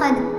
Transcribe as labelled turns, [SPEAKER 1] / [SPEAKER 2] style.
[SPEAKER 1] خدم